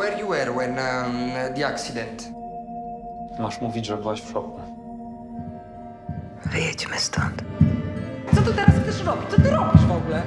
Where you were when um, the accident? Masz mówić, że byłaś w szoku. Wyjedźmy stąd. Co tu teraz chcesz robić? Co ty robisz? w ogóle?